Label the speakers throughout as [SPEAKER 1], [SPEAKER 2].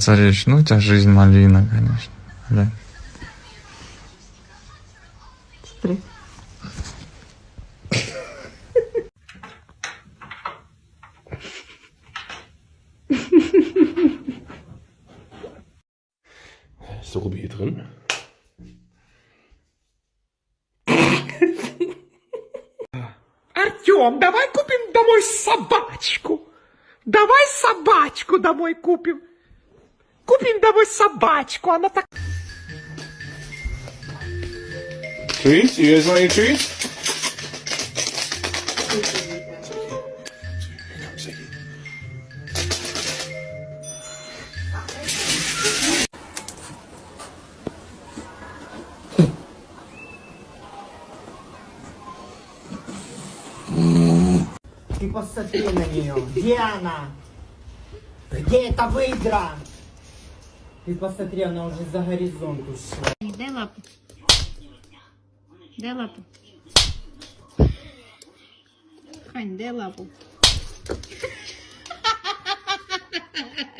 [SPEAKER 1] царевич, ну у тебя жизнь малина, конечно. Глянь.
[SPEAKER 2] Смотри.
[SPEAKER 3] Ist der Ruby hier drin?
[SPEAKER 4] Артем, давай купим домой собачку. Давай собачку домой купим. Купим домой собачку, она так...
[SPEAKER 3] Treats? You guys want any treats?
[SPEAKER 5] Ты посмотри на нее. Где она? Где эта выдра? Ты посмотри, она уже за горизонт ушла.
[SPEAKER 6] Дай лапу. Дай лапу. Хань, дай лапу.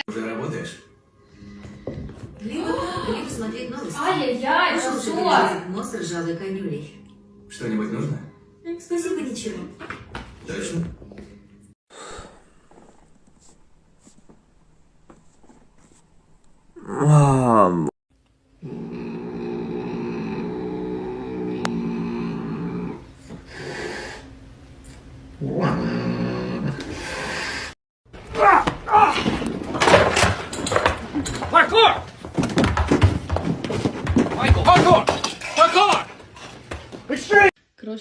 [SPEAKER 7] Уже работаешь?
[SPEAKER 8] Либо, либо смотреть новости.
[SPEAKER 9] Ай-яй-яй, что?
[SPEAKER 8] нос ржавой конюлей.
[SPEAKER 7] Что-нибудь нужно?
[SPEAKER 8] Спасибо, ничего.
[SPEAKER 7] Точно?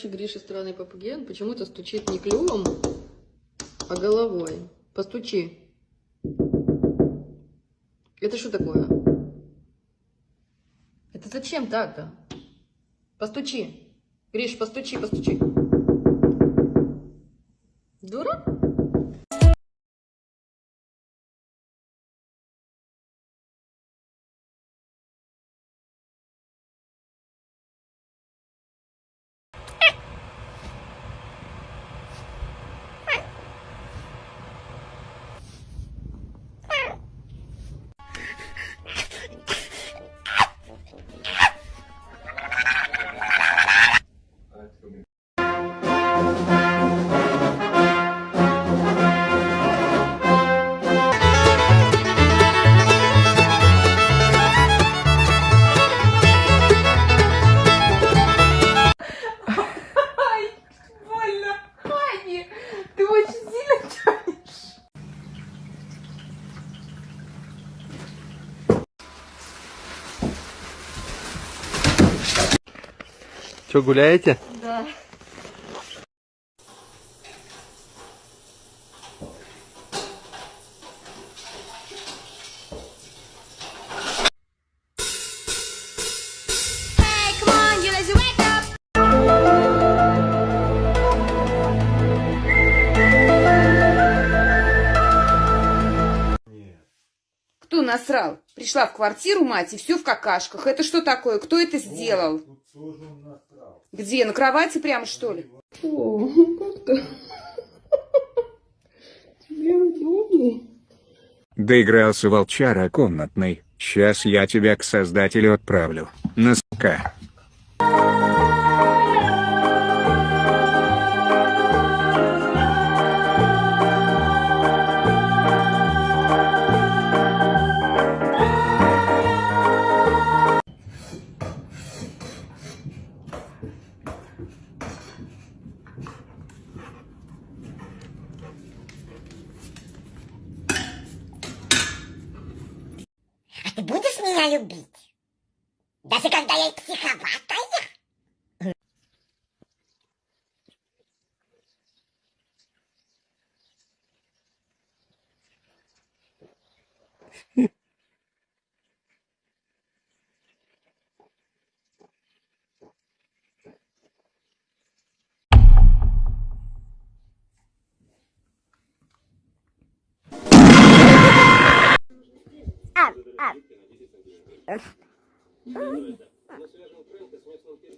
[SPEAKER 2] Короче, Гриша странный попугей, он почему-то стучит не клювом, а головой. Постучи. Это что такое? Это зачем так-то? Постучи. Гриш, постучи, постучи. Дурак?
[SPEAKER 3] Че, гуляете?
[SPEAKER 2] Да.
[SPEAKER 10] Кто насрал? Пришла в квартиру мать и все в какашках. Это что такое? Кто это сделал? Где? На кровати прямо что ли?
[SPEAKER 2] О, как-то... Тебе удобнее.
[SPEAKER 11] Доигрался волчара комнатный. Сейчас я тебя к создателю отправлю. На
[SPEAKER 8] ты будешь меня любить? Даже когда я психоватая?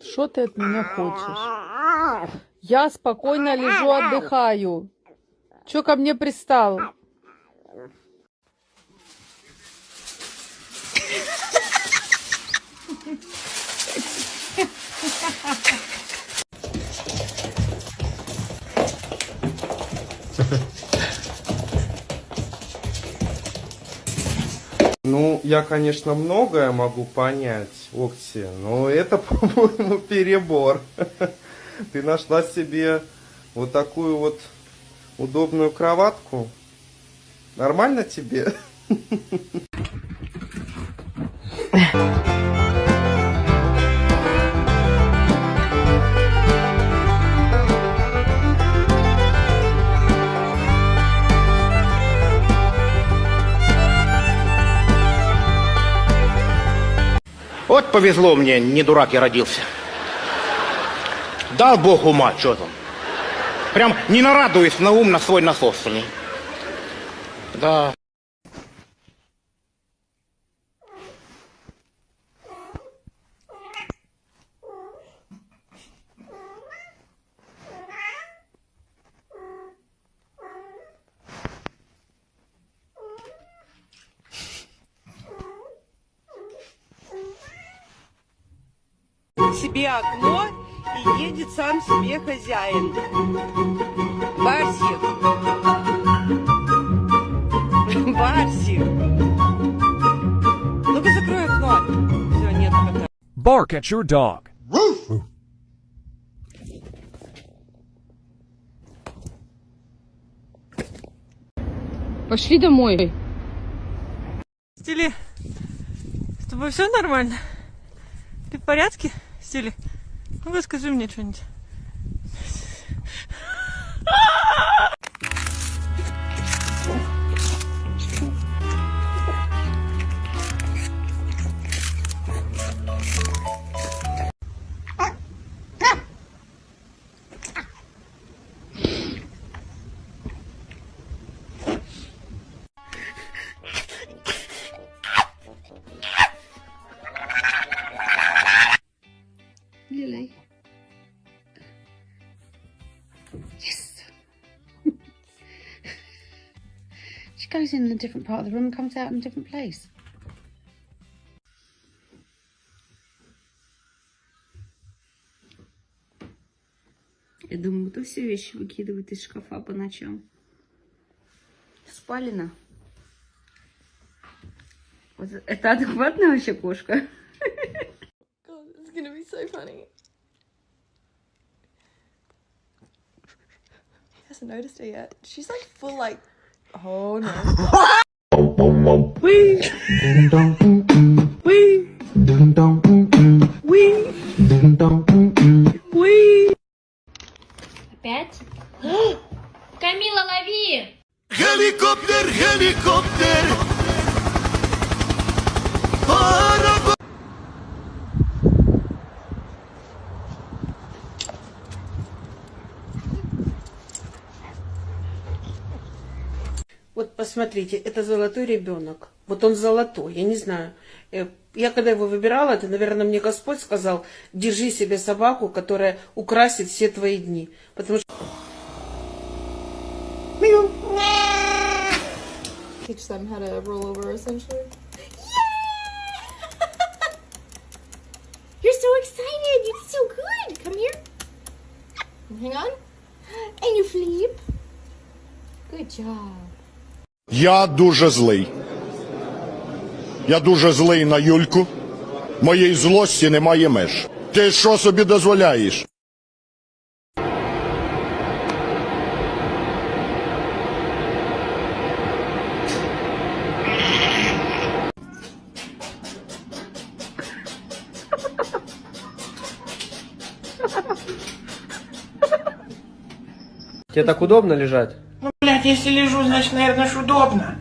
[SPEAKER 2] Что ты от меня хочешь? Я спокойно лежу, отдыхаю. Че ко мне пристал?
[SPEAKER 12] Ну, я, конечно, многое могу понять, Окси, но это, по-моему, перебор. Ты нашла себе вот такую вот удобную кроватку. Нормально тебе?
[SPEAKER 13] Вот повезло мне, не дурак я родился. Дал бог ума, что там. Прям не нарадуюсь на ум на свой насосанный. Да.
[SPEAKER 9] Себе окно и едет сам себе хозяин. Барсик. Барсик. Ну-ка закрой окно. Все, нет кота.
[SPEAKER 13] Bark at your dog.
[SPEAKER 14] Пошли домой.
[SPEAKER 15] Стили, с тобой все нормально? Ты в порядке, Стили? Ну-ка скажи мне что-нибудь.
[SPEAKER 16] Yes. she goes in a different part of the room and comes out in a different place. Я думаю, ты все вещи выкидывает из шкафа по ночам.
[SPEAKER 9] Спалина. Вот это адекватная вообще кошка?
[SPEAKER 14] God, this is gonna be so funny. Hasn't noticed it yet. She's like full like, oh no.
[SPEAKER 15] посмотрите, это золотой ребенок. Вот он золотой, я не знаю. Э, Я когда его выбирала, это, наверное, мне Господь сказал, держи себе собаку, которая украсит все твои дни. Потому что...
[SPEAKER 14] Teach them how to roll over essentially.
[SPEAKER 17] You're so excited. You did so good. Come here.
[SPEAKER 14] Hang on.
[SPEAKER 17] And you flip.
[SPEAKER 14] Good job.
[SPEAKER 18] Я дуже злий. Я дуже злий на Юльку. Моєї злості немає меж. Ти що собі дозволяєш?
[SPEAKER 12] Тебе так удобно лежать?
[SPEAKER 15] Если лежу, значит, наверное, ж удобно.